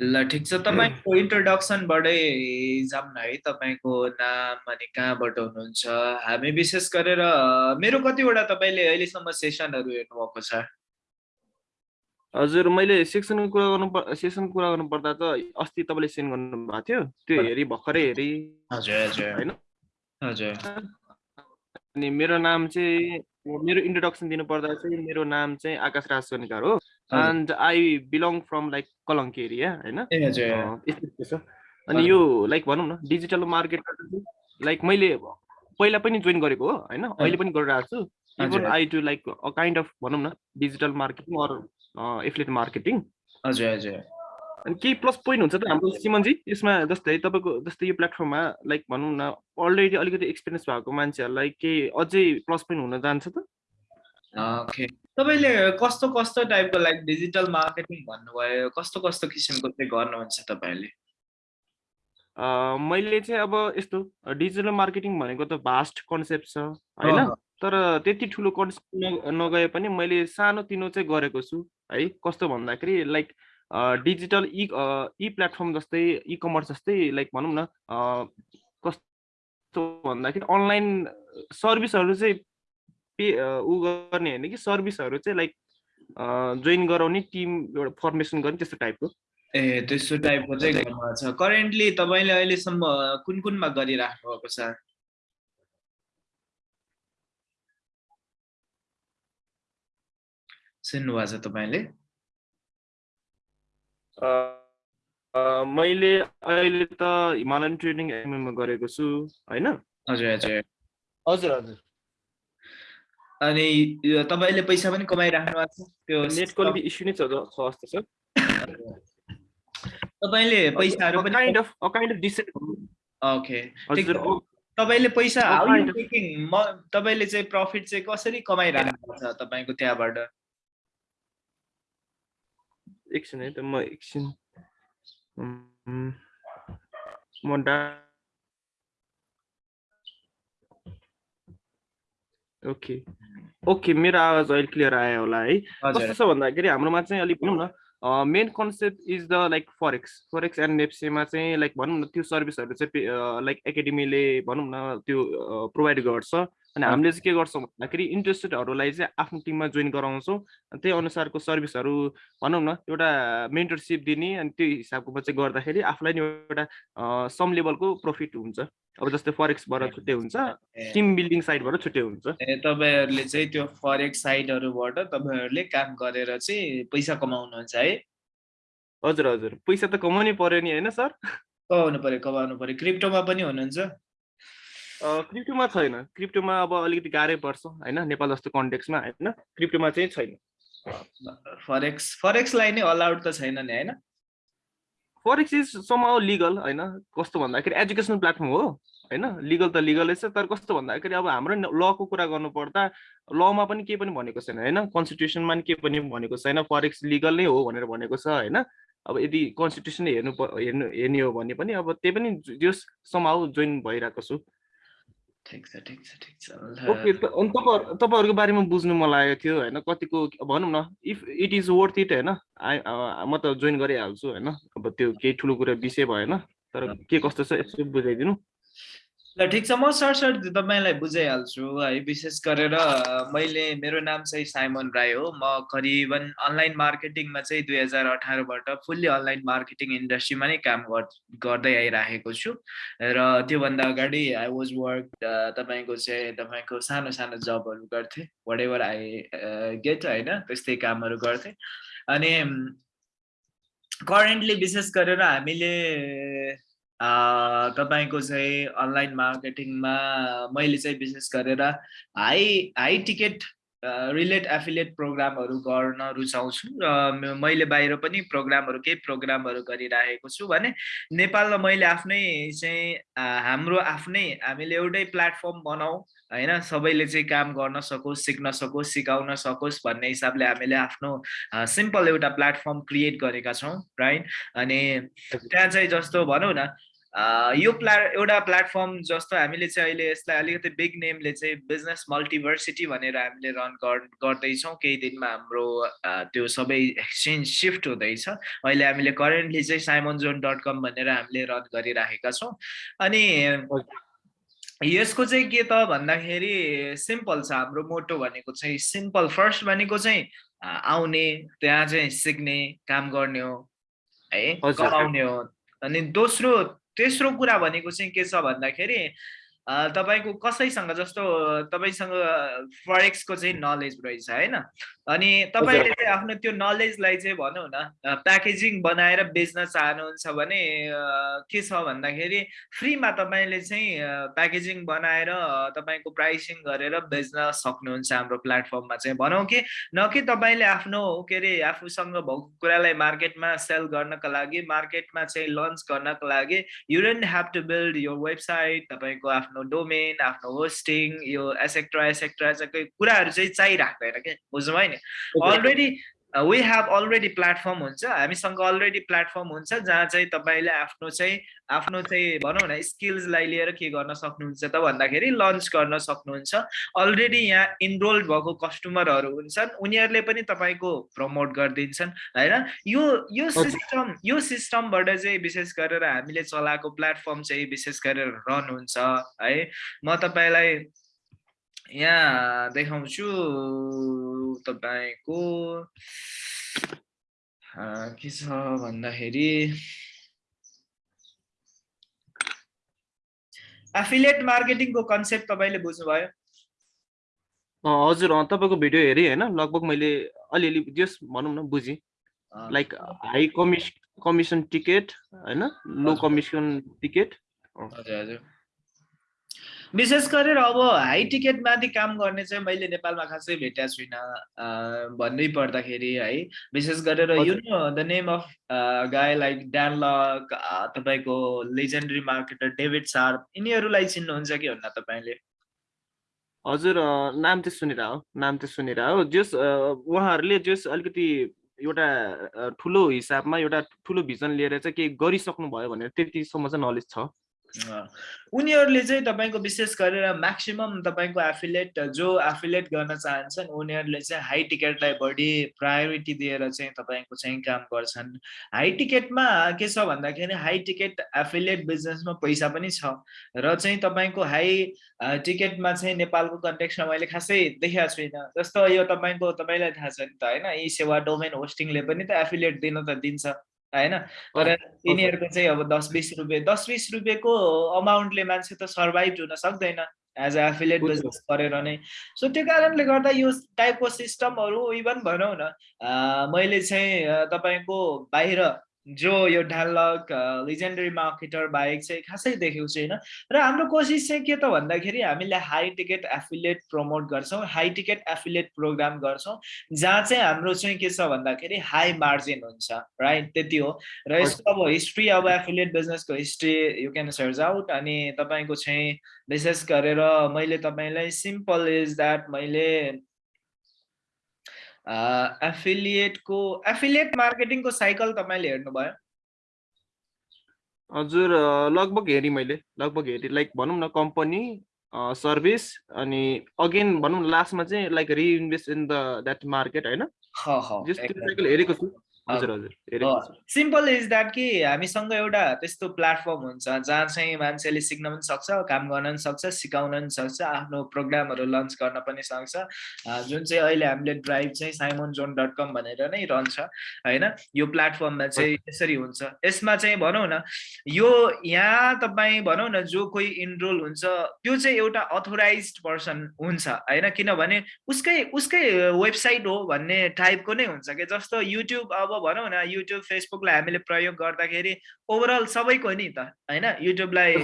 ल ठिक छ। तपाईँको इन्ट्रोडक्सनबाटै जाऊँ न है। तपाईँको नाम अनि कहाँबाट हुनुहुन्छ? हामी विशेष गरेर मेरो कतिवटा तपाईँले अहिलेसम्म सेसनहरू हेर्नुभएको छ? हजुर मैले सेक्सनको कुरा गर्नु सेक्सनको कुरा गर्नु पर्दा त अस्ति तपाईँले सेन्ड गर्नु भएको थियो। त्यो हेरी भर्खरै हेरी। हजुर हजुर। होइन? हजुर। अनि मेरो नाम चाहिँ मेरो इन्ट्रोडक्सन दिनु पर्दा चाहिँ मेरो नाम चाहिँ आकाश राज सोनिकार हो। And I belong from like Kalanki area होइन? अनि यो लाइक भनौँ न डिजिटल मार्केट लाइक मैले पहिला पनि जोइन गरेको हो होइन? अहिले पनि गरिरहेको छु। Even I to like a kind of भनौँ न digital marketing or affiliate marketing हजुर हजुर। अनि केही प्लस पोइन्ट हुन्छ त हाम्रो सिमनजी यसमा जस्तै तपाईँको जस्तै यो प्लेटफर्ममा लाइक भनौँ न अलरेडी अलिकति एक्सपिरियन्स भएको मान्छेहरूलाई केही अझै प्लस पोइन्ट हुन जान्छ त? तपाईँले कस्तो कस्तो टाइपको लाइक डिजिटल मार्केटिङ भन्नुभयो? कस्तो कस्तो किसिमको चाहिँ गर्नुहुन्छ तपाईँले? मैले चाहिँ अब यस्तो डिजिटल मार्केटिङ भनेको त भास्ट कन्सेप्ट छ होइन? तर त्यति ठुलो कन्सेप्ट नगए पनि मैले सानो तिनो चाहिँ गरेको छु है? कस्तो भन्दाखेरि लाइक डिजिटल इ इ प्लेटफर्म जस्तै इ कमर्स जस्तै लाइक भनौँ न कस्तो भन्दाखेरि अनलाइन सर्भिसहरू चाहिँ पे उ गर्ने होइन कि सर्भिसहरू चाहिँ लाइक जोइन गराउने टिम एउटा फर्मेसन गर्ने त्यस्तो टाइपको। ए त्यस्तो टाइपको चाहिँ छ। करेन्टली तपाईँले अहिलेसम्म कुन कुनमा गरिराख्नु भएको छ? सुन्नुभएको छ तपाईँले? मैले अहिले त हिमालयन ट्रेडिङ एमएममा गरेको छु होइन? हजुर हजुर। हजुर हजुर। अनि तपाईँले पैसा पनि कमाइराख्नु भएको छ। त्यो नेट क्वालिटी इस्यु नै छ जस्तो छ। तपाईँले पैसाहरू पनि kind of kind of decent okay तपाईँले पैसा म तपाईँले चाहिँ प्रफिट चाहिँ कसरी कमाइराख्नु छ तपाईँको त्यहाँबाट? एकछिन है त म एकछिन। म डा ओके. ओके मेरो आवाज अहिले क्लियर आयो होला है? कस्तो छ भन्दाखेरि हाम्रोमा चाहिँ अलिक भनौँ न main concept is the like forex forex and नेप्सेमा चाहिँ लाइक भनौँ न त्यो सर्भिसहरू चाहिँ लाइक एकाडेमीले भनौँ न त्यो प्रोभाइड गर्छ। अनि हामीले चाहिँ के गर्छौँ भन्दाखेरि इन्ट्रेस्टेडहरूलाई चाहिँ आफ्नो टिममा जोइन गराउँछौँ। त्यही अनुसारको सर्भिसहरू भनौँ न एउटा मेन्टरसिप दिने अनि त्यो हिसाबको चाहिँ गर्दाखेरि आफूलाई नि एउटा सम लेभलको प्रफिट हुन्छ। अब जस्तै फरेक्सबाट छुट्टै हुन्छ टिम बिल्डिङ साइडबाट छुट्टै हुन्छ। तपाईँहरूले चाहिँ त्यो फरेक्स साइडहरूबाट तपाईँहरूले काम गरेर चाहिँ पैसा कमाउनुहुन्छ है? हजुर हजुर। पैसा त कमाउनै पर्यो नि होइन सर? कमाउनु पर्यो कमाउनु पर्यो। क्रिप्टोमा पनि हुनुहुन्छ? क्रिप्टोमा छैन। क्रिप्टोमा अब अलिकति गाह्रै पर्छ होइन? नेपाल जस्तो कन्टेक्समा होइन? क्रिप्टोमा चाहिँ छैन। फरेक्स फरेक्सलाई नै अलाउड त छैन नि होइन? फरेक्स इज समाउ लिगल होइन? कस्तो भन्दाखेरि एजुकेसनल प्लेटफर्म हो होइन? लिगल त लिगलै छ तर कस्तो भन्दाखेरि अब हाम्रो लको कुरा गर्नु पर्दा लमा पनि केही पनि भनेको छैन होइन? कन्स्टिट्युसनमा पनि केही पनि भनेको छैन फरेक्स लिगल नै हो भनेर भनेको छ होइन? अब यदि कन्स्टिट्युसन हेर्नु हेर्नु हेर्ने हो भने पनि अब त्यही पनि जस समाउ जोइन भइरहेको छु। ठिक छ ठिक छ ठिक छ। ओके अनि तपाईँहरू तपाईँहरूको बारेमा बुझ्नु मन लागेको थियो होइन? कतिको भनौँ न if it is worth it होइन? म त जोइन गरिहाल्छु होइन? अब त्यो केही ठुलो कुरा विषय भएन तर के कस्तो छ यसो बुझाइदिनु। ल ठिक छ म सर्ट सर्ट तपाईँलाई बुझाइहाल्छु है विशेष गरेर मैले मेरो नाम चाहिँ साइमन राई हो। म करिबन अनलाइन मार्केटिङमा चाहिँ दुई हजार अठारबाट फुल्ली अनलाइन मार्केटिङ इन्डस्ट्रीमा नै काम गर्दै आइराखेको छु। र त्योभन्दा अगाडि आई वाज वर्क तपाईँको चाहिँ तपाईँको सानो सानो जबहरू गर्थेँ। वाट एभर आई गेट होइन त्यस्तै कामहरू गर्थेँ। अनि करेन्टली विशेष गरेर हामीले तपाईँको चाहिँ अनलाइन मार्केटिङमा मैले चाहिँ विशेष गरेर high high ticket relate affiliate प्रोग्रामहरू गर्न रुचाउँछु र मैले बाहिर पनि प्रोग्रामहरू केही प्रोग्रामहरू गरिराखेको छु भने नेपालमा मैले आफ्नै चाहिँ हाम्रो आफ्नै हामीले एउटै प्लेटफर्म बनाऊ होइन? सबैले चाहिँ काम गर्न सकोस् सिक्न सकोस् सिकाउन सकोस् भन्ने हिसाबले हामीले आफ्नो सिम्पल एउटा प्लेटफर्म क्रिएट गरेका छौँ राइट? अनि त्यहाँ चाहिँ जस्तो भनौँ न यो प्ला एउटा प्लेटफर्म जस्तो हामीले चाहिँ अहिले यसलाई अलिकति बिग नेमले चाहिँ बिजनेस मल्टिभर्सिटी भनेर हामीले रन गर्दैछौँ। केही दिनमा हाम्रो त्यो सबै एक्सचेन्ज सिफ्ट हुँदैछ। अहिले हामीले करेन्टली चाहिँ साइमन जोन डट कम भनेर हामीले रन गरिराखेका छौँ। अनि यसको चाहिँ के त भन्दाखेरि सिम्पल छ। हाम्रो मोटो भनेको चाहिँ सिम्पल फर्स्ट भनेको चाहिँ आउने त्यहाँ चाहिँ सिक्ने काम गर्ने हो है कमाउने हो। अनि दोस्रो तेस्रो कुरा भनेको चाहिँ के छ भन्दाखेरि तपाईँको कसैसँग जस्तो तपाईँसँग फरेक्सको चाहिँ नलेज रहेछ होइन? अनि तपाईँले चाहिँ आफ्नो त्यो नलेजलाई चाहिँ भनौँ न प्याकेजिङ बनाएर बेच्न चाहनुहुन्छ भने के छ भन्दाखेरि फ्रीमा तपाईँले चाहिँ प्याकेजिङ बनाएर तपाईँको प्राइसिङ गरेर बेच्न सक्नुहुन्छ हाम्रो प्लेटफर्ममा चाहिँ। भनौँ कि न कि तपाईँले आफ्नो के अरे आफूसँग भएको कुरालाई मार्केटमा सेल गर्नको लागि मार्केटमा चाहिँ लन्च गर्नको लागि you don't have to build यो वेबसाइट तपाईँको आफ्नो डोमेन आफ्नो होस्टिङ यो एसेक्ट्रा एसेक्ट्रा कुराहरू चाहिँ चाहिराख्दैन क्या बुझ्नु भयो नि already we have already platform हुन्छ. हामीसँग अलरेडी प्लेटफर्म हुन्छ जहाँ चाहिँ तपाईँले आफ्नो चाहिँ आफ्नो चाहिँ भनौँ न स्किल्सलाई लिएर के गर्न सक्नुहुन्छ त भन्दाखेरि लन्च गर्न सक्नुहुन्छ। अलरेडी यहाँ इनरोल्ड भएको कस्टमरहरू हुन्छन्। उनीहरूले पनि तपाईँको प्रमोट गरिदिन्छन् होइन? यो यो सिस्टम यो सिस्टमबाट चाहिँ विशेष गरेर हामीले चलाएको प्लेटफर्म चाहिँ विशेष गरेर रन हुन्छ है? म तपाईँलाई यहाँ देखाउँछु तपाईँको के छ भन्दाखेरि एफिलिएट मार्केटिङको कन्सेप्ट तपाईँले बुझ्नुभयो? हजुर तपाईँको भिडियो हेरेँ होइन? लगभग मैले अलिअलि जस भनौँ न बुझेँ। लाइक हाई कमिस कमिसन टिकट होइन? लो कमिसन टिकट हजुर हजुर। विशेष गरेर अब हाई टिकटमाथि काम गर्ने चाहिँ मैले नेपालमा खासै भेटेको छुइनँ भन्नै पर्दाखेरि है। विशेष गरेर you know the name of guy like Dan Lok तपाईँको लेजेन्डरी मार्केटर डेभिड सार्प यिनीहरूलाई चिन्नुहुन्छ कि हुन्न तपाईँले? हजुर नाम चाहिँ सुनेर हो नाम चाहिँ सुनेर हो जस उहाँहरूले जस अलिकति एउटा ठुलो हिसाबमा एउटा ठुलो भिजन लिएर चाहिँ केही गरिसक्नु भयो भनेर त्यतिसम्म चाहिँ नलेज छ। उनीहरूले चाहिँ तपाईँको विशेष गरेर म्याक्सिमम् तपाईँको एफिलेट जो एफिलेट गर्न चाहन्छन् उनीहरूले चाहिँ हाई टिकटलाई बढी प्रायोरिटी दिएर चाहिँ तपाईँको चाहिँ काम गर्छन्। हाई टिकटमा के छ भन्दाखेरि हाई टिकट एफिलेट बिजनेसमा पैसा पनि छ र चाहिँ तपाईँको हाई टिकटमा चाहिँ नेपालको कन्टेक्समा मैले खासै देखाएको छुइनँ। जस्तो यो तपाईँको तपाईँलाई थाहा छ नि त होइन? यी सेवा डोमेन होस्टिङले पनि त एफिलेट दिन त दिन्छ। होइन? तर यिनीहरूको चाहिँ अब दस बिस रुपियाँ दस बिस रुपियाँको अमाउन्टले मान्छे त सर्भाइभ हुन सक्दैन। एज अ एफिलेट बिजनेस गरेर नै। सो त्यो कारणले गर्दा यो टाइपको सिस्टमहरू इभन भनौँ न मैले चाहिँ तपाईँको बाहिर जो यो ढालक लिजेन्डरी मार्केटर बाहेक चाहिँ खासै देखेको छैन र हाम्रो कोसिस चाहिँ के त भन्दाखेरि हामीले हाई टिकट एफिलिएट प्रमोट गर्छौँ हाई टिकट एफिलिएट प्रोग्राम गर्छौँ जहाँ चाहिँ हाम्रो चाहिँ के छ भन्दाखेरि हाई मार्जिन हुन्छ राइट त्यति हो। र यसको अब हिस्ट्री अब एफिलिएट बिजनेसको history you can search out अनि तपाईँको चाहिँ विशेष गरेर मैले तपाईँलाई सिम्पल इज द्याट मैले एफिलिएटको एफिलिएट मार्केटिङको साइकल तपाईँले हेर्नुभयो? हजुर लगभग हेरेँ मैले लगभग हेरेँ। लाइक भनौँ न कम्पनी सर्भिस अनि अगेन भनौँ लास्टमा चाहिँ like reinvest in the that market होइन? हेरेको छु। सिम्पल इज द्याट कि हामीसँग एउटा त्यस्तो प्लेटफर्म हुन्छ जहाँ चाहिँ मान्छेले सिक्न पनि सक्छ काम गर्न पनि सक्छ सिकाउन पनि सक्छ आफ्नो प्रोग्रामहरू लन्च गर्न पनि सक्छ। जुन चाहिँ अहिले हामीले ड्राइभ चाहिँ साइमोन जोन डट कम भनेर नै रहन्छ होइन? यो प्लेटफर्ममा चाहिँ यसरी हुन्छ। यसमा चाहिँ भनौँ न यो यहाँ तपाईँ भनौँ न जो कोही इनरोल हुन्छ त्यो चाहिँ एउटा अथोराइज पर्सन हुन्छ होइन? किनभने उसकै उसकै वेबसाइट हो भन्ने टाइपको नै हुन्छ कि? जस्तो युट्युब अब भनौँ न युट्युब फेसबुकलाई हामीले प्रयोग गर्दाखेरि ओभरअल सबैको नि त होइन? युट्युबलाई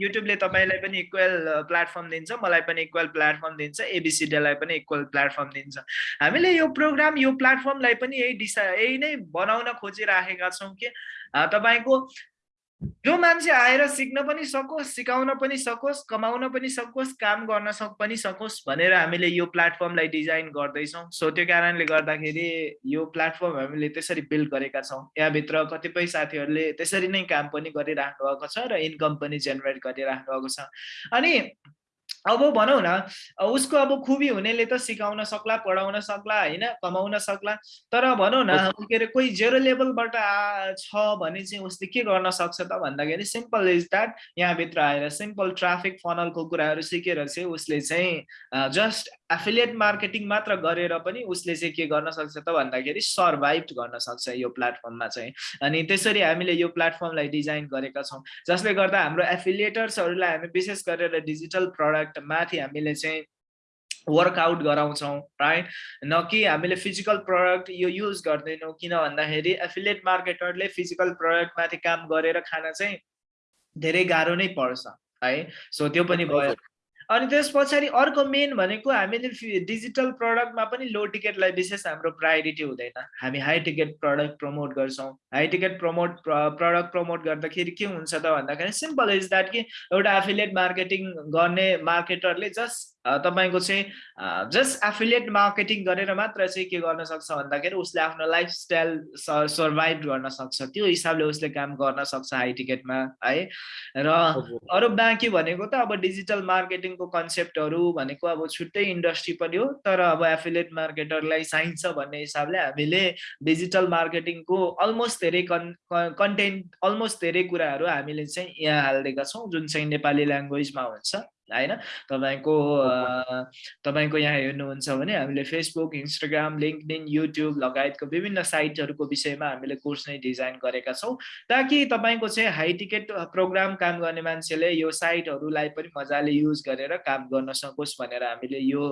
युट्युबले तपाईँलाई पनि इक्वल प्लेटफर्म दिन्छ मलाई पनि इक्वल प्लेटफर्म दिन्छ एबिसिडीलाई पनि इक्वल प्लेटफर्म दिन्छ। हामीले यो प्रोग्राम यो प्लेटफर्मलाई पनि यही डिसा यही नै बनाउन खोजिराखेका छौँ कि तपाईँको जो मान्छे आएर सिक्न पनि सकोस् सिकाउन पनि सकोस् कमाउन पनि सकोस् काम गर्न सक पनि सकोस् भनेर हामीले यो प्लेटफर्मलाई डिजाइन गर्दैछौँ। सो त्यो कारणले गर्दाखेरि यो प्लेटफर्म हामीले त्यसरी बिल्ड गरेका छौँ। यहाँभित्र कतिपय साथीहरूले त्यसरी नै काम पनि गरिराख्नु भएको छ र इन्कम पनि जेनेरेट गरिराख्नु भएको छ। अनि अब भनौँ न उसको अब खुबी हुनेले त सिकाउन सक्ला पढाउन सक्ला होइन कमाउन सक्ला। तर भनौँ न के अरे कोही जेरो लेभलबाट छ भने चाहिँ उसले के गर्न सक्छ त भन्दाखेरि सिम्पल इज द्याट यहाँभित्र आएर सिम्पल ट्राफिक फनलको कुराहरू सिकेर चाहिँ उसले चाहिँ जस्ट एफिलिएट मार्केटिङ मात्र गरेर पनि उसले चाहिँ के गर्न सक्छ त भन्दाखेरि सर्भाइभ गर्न सक्छ यो प्लेटफर्ममा चाहिँ। अनि त्यसरी हामीले यो प्लेटफर्मलाई डिजाइन गरेका छौँ। जसले गर्दा हाम्रो एफिलिएटर्सहरूलाई हामी विशेष गरेर डिजिटल प्रडक्ट माथि हामीले चाहिँ वर्कआउट गराउँछौँ राइट न कि हामीले फिजिकल प्रडक्ट यो युज गर्दैनौँ किन भन्दाखेरि एफिलिएट मार्केटरले फिजिकल प्रडक्टमाथि काम गरेर खान चाहिँ धेरै गाह्रो नै पर्छ है? सो त्यो पनि भयो। अनि त्यस पछाडि अर्को मेन भनेको हामीले डिजिटल प्रडक्टमा पनि लो टिकटलाई विशेष हाम्रो प्रायोरिटी हुँदैन। हामी हाई टिकट प्रडक्ट प्रमोट गर्छौँ। High ticket promote product promote गर्दाखेरि के हुन्छ त भन्दाखेरि सिम्पल इज द्याट कि एउटा एफिलिएट मार्केटिङ गर्ने मार्केटरले जस्ट तपाईँको चाहिँ जस्ट एफिलिएट मार्केटिङ गरेर मात्र चाहिँ के गर्न सक्छ भन्दाखेरि उसले आफ्नो लाइफस्टाइल सर्भाइभ गर्न सक्छ त्यो हिसाबले उसले काम गर्न सक्छ हाई टिकटमा है? र अरू बाँकी भनेको त अब डिजिटल मार्केटिङको कन्सेप्टहरू भनेको अब छुट्टै इन्डस्ट्री पनि हो तर अब एफिलिएट मार्केटरलाई चाहिन्छ भन्ने हिसाबले हामीले डिजिटल मार्केटिङको अलमोस्ट धेरै कन् कन्टेन्ट अलमोस्ट धेरै कुराहरू हामीले चाहिँ यहाँ हालिदिएका छौँ जुन चाहिँ नेपाली ल्याङ्ग्वेजमा हुन्छ। होइन? तपाईँको तपाईँको यहाँ हेर्नुहुन्छ भने हामीले फेसबुक इन्स्टाग्राम लिङ्कडिन युट्युब लगायतको विभिन्न साइटहरूको विषयमा हामीले कोर्स नै डिजाइन गरेका छौँ। ताकि तपाईँको चाहिँ हाई टिकट प्रोग्राम काम गर्ने मान्छेले यो साइटहरूलाई पनि मजाले युज गरेर काम गर्न सकोस् भनेर हामीले यो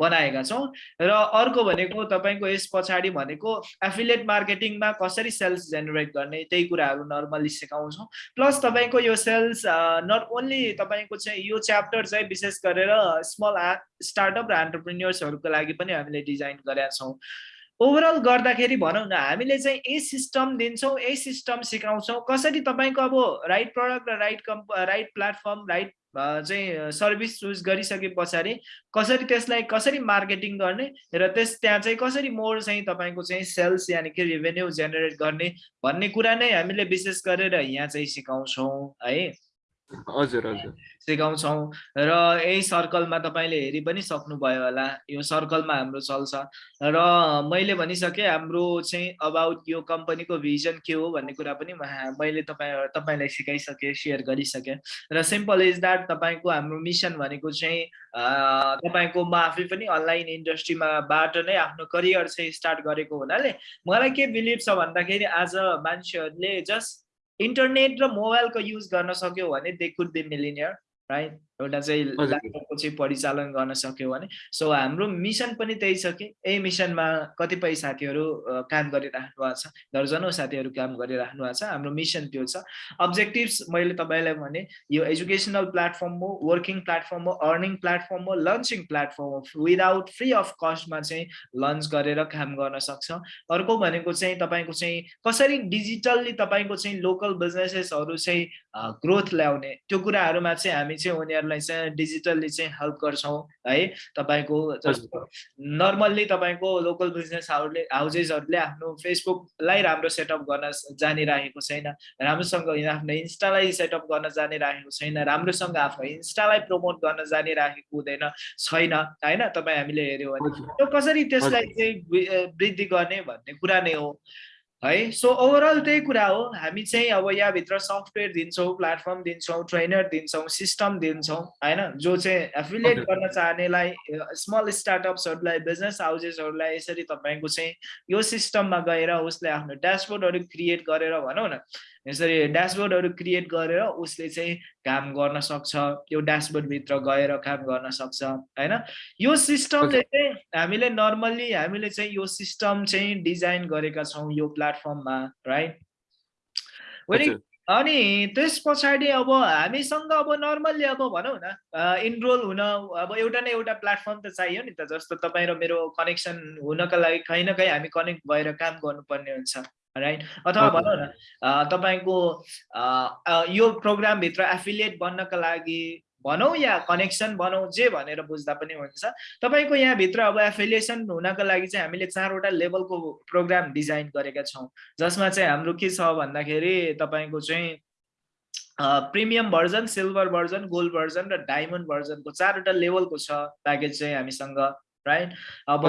बनाएका छौँ। र अर्को भनेको तपाईँको यस पछाडि भनेको एफिलिएट मार्केटिङमा कसरी सेल्स जेनेरेट गर्ने त्यही कुराहरू नर्मली सिकाउँछौँ। प्लस तपाईँको यो सेल्स नट ओन्ली तपाईँको चाहिँ यो च्याप च्याप्टर चाहिँ विशेष गरेर स्मल स्टार्टअप र एन्टरप्रिन्यर्सहरूको लागि पनि हामीले डिजाइन गरेका छौँ। ओभरअल गर्दाखेरि भनौँ न हामीले चाहिँ ए सिस्टम दिन्छौँ ए सिस्टम सिकाउँछौँ। कसरी तपाईँको अब राइट प्रडक्ट र राइट कम्प राइट प्लेटफर्म राइट चाहिँ सर्भिस चुज गरिसके पछाडि कसरी त्यसलाई कसरी मार्केटिङ गर्ने र त्यस त्यहाँ चाहिँ कसरी मोर चाहिँ तपाईँको चाहिँ सेल्स यानि कि रेभेन्यू जेनेरेट गर्ने भन्ने कुरा नै हामीले विशेष गरेर यहाँ चाहिँ सिकाउँछौँ है। हजुर हजुर। सिकाउँछौँ। र यही सर्कलमा तपाईँले हेरि पनि सक्नुभयो होला। यो सर्कलमा हाम्रो चल्छ। र मैले भनिसकेँ हाम्रो चाहिँ अबाउट यो कम्पनीको भिजन के हो भन्ने कुरा पनि मैले तपाईँ तपाईँलाई सिकाइसकेँ सेयर गरिसकेँ। र सिम्पल इज द्याट तपाईँको हाम्रो मिसन भनेको चाहिँ तपाईँको म आफै पनि अनलाइन इन्डस्ट्रीमा बाट नै आफ्नो करियर चाहिँ स्टार्ट गरेको हुनाले मलाई के बिलिभ छ भन्दाखेरि आज मान्छेहरूले जस्ट इन्टरनेट र मोबाइलको युज गर्न सक्यो भने they could be millionaire right एउटा चाहिँ ल्यापटपको चाहिँ परिचालन गर्न सक्यो भने। सो हाम्रो मिसन पनि त्यही छ कि यही मिसनमा कतिपय साथीहरू काम गरिराख्नु भएको छ दर्जनौ साथीहरू काम गरिराख्नु भएको छ हाम्रो मिसन त्यो छ। अब्जेक्टिभ्स मैले तपाईँलाई भने यो एजुकेसनल प्लेटफर्म हो वर्किङ प्लेटफर्म हो अर्निङ प्लेटफर्म हो लन्चिङ प्लेटफर्म हो। विदाउट फ्री अफ कस्टमा चाहिँ लन्च गरेर काम गर्न सक्छ। अर्को भनेको चाहिँ तपाईँको चाहिँ कसरी डिजिटल्ली तपाईँको चाहिँ लोकल बिजनेसेसहरू चाहिँ ग्रोथ ल्याउने त्यो कुराहरूमा चाहिँ हामी चाहिँ उनीहरूलाई तपाईँलाई चाहिँ डिजिटल्ली चाहिँ हेल्प गर्छौँ है? तपाईँको जस्तो नर्मल्ली तपाईँको लोकल बिजनेस हाउसले हाउजेसहरूले आफ्नो फेसबुकलाई राम्रो सेटअप गर्न जानिरहेको छैन राम्रोसँग आफ्नो इन्स्टालाई सेटअप गर्न जानिरहेको छैन राम्रोसँग आफ्नो इन्स्टालाई प्रमोट गर्न जानिरहेको हुँदैन छैन होइन? तपाईँ हामीले हेऱ्यौँ भने। त्यो कसरी त्यसलाई चाहिँ वृद्धि गर्ने भन्ने कुरा नै हो। है? सो ओभरअल त्यही कुरा हो। हामी चाहिँ अब यहाँभित्र सफ्टवेयर दिन्छौँ प्लेटफर्म दिन्छौँ ट्रेनर दिन्छौँ सिस्टम दिन्छौँ होइन? जो चाहिँ एफिलिएट गर्न चाहनेलाई स्मल स्टार्टअप्सहरूलाई बिजनेस हाउसेसहरूलाई यसरी तपाईँको चाहिँ यो सिस्टममा गएर उसले आफ्नो ड्यासबोर्डहरू क्रिएट गरेर भनौँ न यसरी ड्यासबोर्डहरू क्रिएट गरेर उसले चाहिँ काम गर्न सक्छ त्यो ड्यासबोर्डभित्र गएर काम गर्न सक्छ होइन? यो सिस्टमले चाहिँ हामीले नर्मल्ली हामीले चाहिँ यो सिस्टम चाहिँ डिजाइन गरेका छौँ यो प्लेटफर्ममा राइट अनि त्यस पछाडि अब हामीसँग अब नर्मल्ली अब भनौँ न इनरोल हुन अब एउटा न एउटा प्लेटफर्म त चाहियो नि त जस्तो तपाईँ र मेरो कनेक्सन हुनका लागि कहीँ न कहीँ हामी कनेक्ट भएर काम गर्नुपर्ने हुन्छ। राइट अथवा भनौँ न तपाईँको यो प्रोग्रामभित्र एफिलिएट बन्नका लागि भनौँ या कनेक्सन बनाऊ जे भनेर बुझ्दा पनि हुन्छ। तपाईँको यहाँभित्र अब एफिलिएसन हुनको लागि चाहिँ हामीले चारवटा लेभलको प्रोग्राम डिजाइन गरेका छौँ। जसमा चाहिँ हाम्रो के छ भन्दाखेरि तपाईँको चाहिँ premium version silver version gold version र डायमन्ड भर्जनको चारवटा लेभलको छ प्याकेज चाहिँ हामीसँग। राइट अब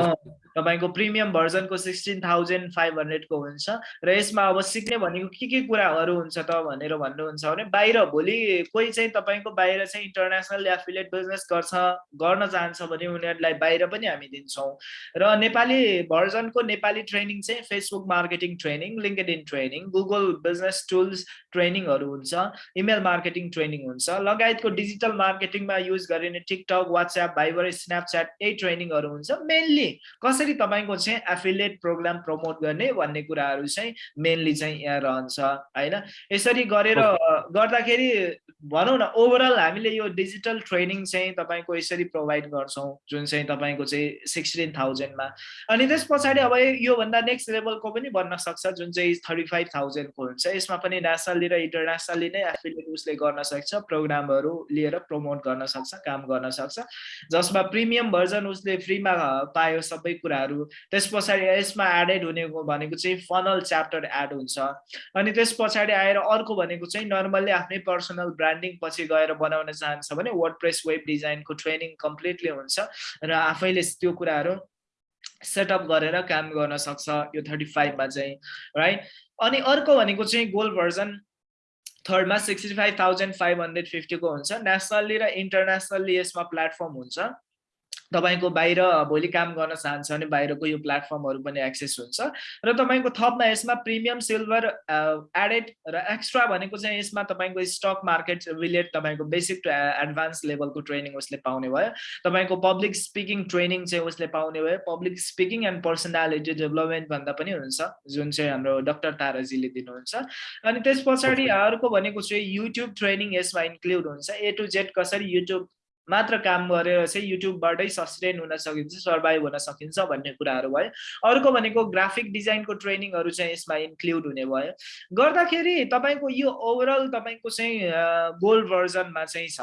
तपाईँको प्रिमियम भर्जनको सिक्सटिन थाउजन्ड फाइभ हन्ड्रेडको हुन्छ र यसमा अब सिक्ने भनेको के के कुराहरू हुन्छ त भनेर भन्नुहुन्छ भने बाहिर भोलि कोही चाहिँ तपाईँको बाहिर चाहिँ इन्टरनेसनल एफिलिएट बिजनेस गर्छ गर्न चाहन्छ भने उनीहरूलाई बाहिर पनि हामी दिन्छौँ। र नेपाली भर्जनको नेपाली ट्रेनिङ चाहिँ Facebook marketing training LinkedIn training Google business tools ट्रेनिङहरू हुन्छ इमेल मार्केटिङ ट्रेनिङ हुन्छ लगायतको डिजिटल मार्केटिङमा युज गरिने टिकटक वाट्सएप भाइबर स्न्यापच्याट यही ट्रेनिङहरू हुन्छ मेनली कसरी तपाईँको चाहिँ एफिलिएट प्रोग्राम प्रमोट गर्ने भन्ने कुराहरू चाहिँ मेनली चाहिँ यहाँ रहन्छ होइन? यसरी गरेर गर्दाखेरि भनौँ न ओभरअल हामीले यो डिजिटल ट्रेनिङ चाहिँ तपाईँको यसरी प्रोभाइड गर्छौँ जुन चाहिँ तपाईँको चाहिँ सिक्सटिन थाउजन्डमा अनि त्यस पछाडि अब योभन्दा नेक्स्ट लेभलको पनि बन्न सक्छ जुन चाहिँ थर्टी फाइभ थाउजन्डको हुन्छ यसमा पनि नेसनली र इन्टरनेसनली नै एफिलिएट उसले गर्न सक्छ प्रोग्रामहरू लिएर प्रमोट गर्न सक्छ काम गर्न सक्छ। जसमा प्रिमियम भर्जन उसले फ्रीमा पायो सबै कुराहरू। त्यस पछाडि यसमा एडेड हुने भनेको चाहिँ फनल च्याप्टर एड हुन्छ। अनि त्यस पछाडि आएर अर्को भनेको चाहिँ नर्मल्ली आफ्नै पर्सनल ब्रान्डिङ पछि गएर बनाउन चाहन्छ भने वर्ड प्रेस वेब डिजाइनको ट्रेनिङ कम्प्लिटली हुन्छ र आफैले त्यो कुराहरू सेटअप गरेर काम गर्न सक्छ यो थर्टी फाइभमा चाहिँ राइट अनि अर्को भनेको चाहिँ gold version थर्डमा sixty five thousand five hundred फिफ्टीको हुन्छ। नेसनल्ली र इन्टरनेसनल्ली यसमा प्लेटफर्म हुन्छ। तपाईँको बाहिर भोलि काम गर्न चाहन्छ भने बाहिरको यो प्लेटफर्महरू पनि एक्सेस हुन्छ। र तपाईँको थपमा यसमा प्रिमियम सिल्भर एडेड र एक्स्ट्रा भनेको चाहिँ यसमा तपाईँको स्टक मार्केट रिलेट तपाईँको बेसिक टु एडभान्स लेभलको ट्रेनिङ उसले पाउने भयो। तपाईँको पब्लिक स्पिकिङ ट्रेनिङ चाहिँ उसले पाउने भयो। Public speaking and personality development भन्दा पनि हुन्छ जुन चाहिँ हाम्रो डक्टर ताराजीले दिनुहुन्छ। अनि त्यस पछाडि अर्को भनेको चाहिँ युट्युब ट्रेनिङ यसमा इन्क्लुड हुन्छ। ए टु जेड कसरी युट्युब मात्र काम गरेर चाहिँ युट्युबबाटै सस्टेन हुन सकिन्छ सर्भाइभ हुन सकिन्छ भन्ने कुराहरू भयो। अर्को भनेको ग्राफिक डिजाइनको ट्रेनिङहरू चाहिँ यसमा इन्क्लुड हुने भयो। गर्दाखेरि तपाईँको यो ओभरअल तपाईँको चाहिँ गोल्ड भर्जनमा चाहिँ छ।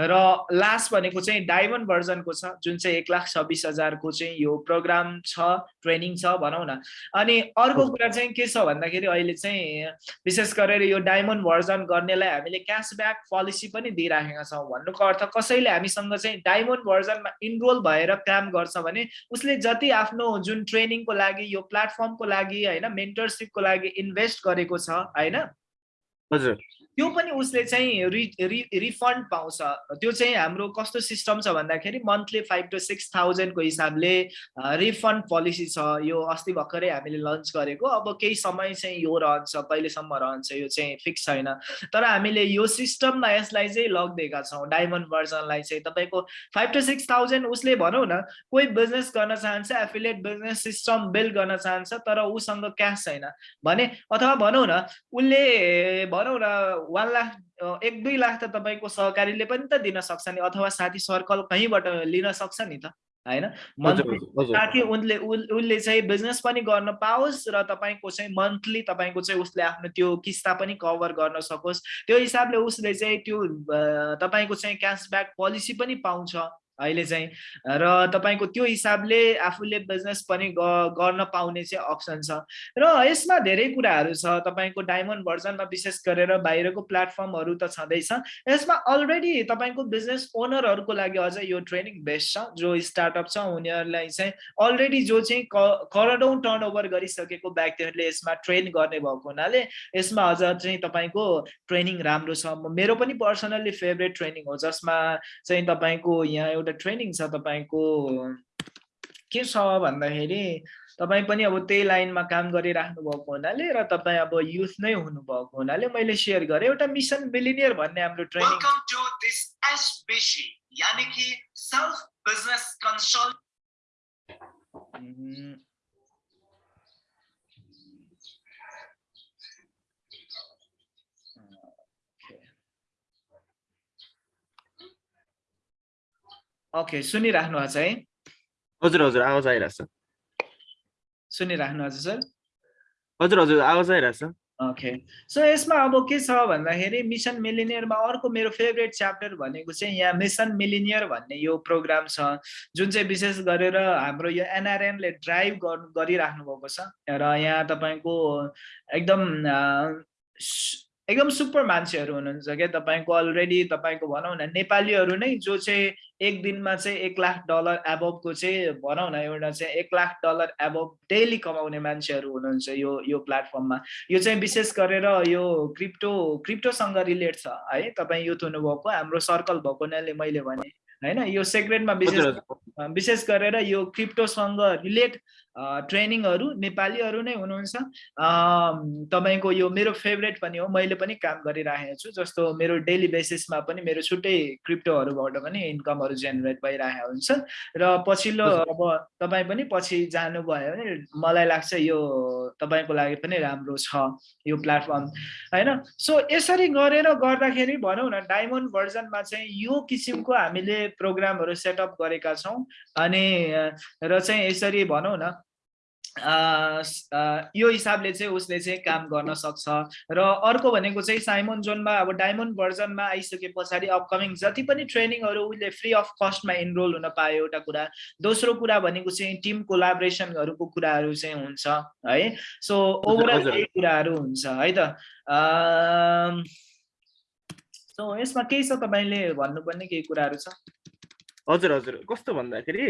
र लास्ट भनेको चाहिँ डायमन्ड भर्जनको छ जुन चाहिँ एक लाख छब्बिस हजारको चाहिँ यो प्रोग्राम छ ट्रेनिङ छ भनौँ न। अनि अर्को कुरा चाहिँ के छ भन्दाखेरि अहिले चाहिँ विशेष गरेर यो डायमन्ड भर्जन गर्नेलाई हामीले क्यासब्याक पोलिसी पनि दिइराखेका छौँ। भन्नुको अर्थ कसैले हामीसँग चाहिँ डायमन्ड भर्जनमा इनरोल भएर काम गर्छ भने उसले जति आफ्नो जुन ट्रेनिङको लागि यो प्लेटफर्मको लागि होइन मेन्टरसिपको लागि इन्भेस्ट गरेको छ होइन? हजुर। त्यो पनि उसले चाहिँ रिफन्ड पाउँछ। त्यो चाहिँ हाम्रो कस्तो सिस्टम छ भन्दाखेरि मन्थली फाइभ टु सिक्स थाउजन्डको हिसाबले रिफन्ड पोलिसी छ। यो अस्ति भर्खरै हामीले लन्च गरेको। अब केही समय चाहिँ यो रहन्छ कहिलेसम्म रहन्छ यो चाहिँ फिक्स छैन। तर हामीले यो सिस्टममा यसलाई चाहिँ लगिदिएका छौँ। डायमन्ड भर्जनलाई चाहिँ। तपाईँको फाइभ टु सिक्स थाउजन्ड उसले भनौँ न कोही बिजनेस गर्न चाहन्छ एफिलिएट बिजनेस सिस्टम बिल्ड गर्न चाहन्छ तर उसँग क्यास छैन। भने अथवा भनौँ न उसले भनौँ न वान लाख एक दुई लाख त तपाईँको सहकारीले पनि त दिन सक्छ नि अथवा साथी सर्कल कहीँबाट लिन सक्छ नि त होइन? ताकि उनले उसले चाहिँ बिजनेस पनि गर्न पाओस् र तपाईँको चाहिँ मन्थली तपाईँको चाहिँ उसले आफ्नो त्यो किस्ता पनि कभर गर्न सकोस्। त्यो हिसाबले उसले चाहिँ त्यो तपाईँको चाहिँ क्यासब्याक पोलिसी पनि पाउँछ। अहिले चाहिँ। र तपाईँको त्यो हिसाबले आफूले बिजनेस पनि गर्न पाउने चाहिँ अप्सन छ। र यसमा धेरै कुराहरू छ। तपाईँको डायमन्ड भर्जनमा विशेष गरेर बाहिरको प्लेटफर्महरू त छँदैछ। यसमा अलरेडी तपाईँको बिजनेस ओनरहरूको लागि अझ यो ट्रेनिङ बेस्ट छ जो स्टार्टअप छ उनीहरूलाई चाहिँ अलरेडी जो चाहिँ करोडौँ टर्नओभर गरिसकेको व्यक्तिहरूले यसमा ट्रेन गर्ने भएको हुनाले यसमा अझ चाहिँ तपाईँको ट्रेनिङ राम्रो छ। मेरो पनि पर्सनल्ली फेभरेट ट्रेनिङ हो जसमा चाहिँ तपाईँको यहाँ एउटा एउटा ट्रेनिङ छ तपाईँको? के छ भन्दाखेरि तपाईँ पनि अब त्यही लाइनमा काम गरिराख्नु भएको हुनाले र तपाईँ अब युथ नै हुनुभएको हुनाले मैले सेयर गरेँ। एउटा मिसन बिलिनियर भन्ने हाम्रो ट्रेनिङ यानी कि सेल्फ बिजनेस कन्सल्ट ओके सुनिराख्नु भएको छ है। हजुर हजुर आवाज आइरहेको छ। छ सर? हजुर हजुर आवाज आइरहेछ ओके सो यसमा अब के छ भन्दाखेरि मिसन मिलिनियरमा अर्को मेरो फेभरेट च्याप्टर भनेको चाहिँ यहाँ मिसन मिलिनियर भन्ने यो प्रोग्राम छ जुन चाहिँ विशेष गरेर हाम्रो यो एनआरएनले ड्राइभ गरिराख्नु भएको छ। र यहाँ तपाईँको एकदम एकदम सुपर मान्छेहरू हुनुहुन्छ क्या? तपाईँको अलरेडी तपाईँको भनौँ न नेपालीहरू नै जो चाहिँ एक दिनमा चाहिँ एक लाख डलर एबभको चाहिँ भनौँ न एउटा चाहिँ एक लाख डलर एबभ डेली कमाउने मान्छेहरू हुनुहुन्छ यो यो प्लेटफर्ममा यो चाहिँ विशेष गरेर यो क्रिप्टो क्रिप्टोसँग रिलेट छ है? तपाईँ युथ हुनुभएको हाम्रो सर्कल भएकोले मैले भने होइन? यो सेक्रेटमा विशेष विशेष गरेर यो क्रिप्टोसँग रिलेट ट्रेनिङहरू नेपालीहरू नै हुनुहुन्छ। तपाईँको यो मेरो फेभरेट पनि हो मैले पनि काम गरिराखेको छु जस्तो मेरो डेली बेसिसमा पनि मेरो छुट्टै क्रिप्टोहरूबाट पनि इन्कमहरू जेनेरेट भइरहेको हुन्छ। र पछिल्लो अब तपाईँ पनि पछि जानुभयो भने मलाई लाग्छ यो तपाईँको लागि पनि राम्रो छ यो प्लेटफर्म होइन? सो यसरी गरेर गर्दाखेरि भनौँ न डायमन्ड भर्जनमा चाहिँ यो किसिमको हामीले प्रोग्रामहरू सेटअप गरेका छौँ। अनि र चाहिँ यसरी भनौँ न यो हिसाबले चाहिँ उसले चाहिँ काम गर्न सक्छ। र अर्को भनेको चाहिँ साइमन जोनमा अब डायमन्ड भर्जनमा आइसके पछाडि अपकमिङ जति पनि ट्रेनिङहरू उसले फ्री अफ कस्टमा इनरोल हुन पायो एउटा कुरा दोस्रो कुरा भनेको चाहिँ टिम कोलाबरेसनहरूको कुराहरू चाहिँ हुन्छ है। सो ओभरअल यही कुराहरू हुन्छ है त। सो यसमा केही छ तपाईँले भन्नुपर्ने केही कुराहरू छ? हजुर हजुर। कस्तो भन्दाखेरि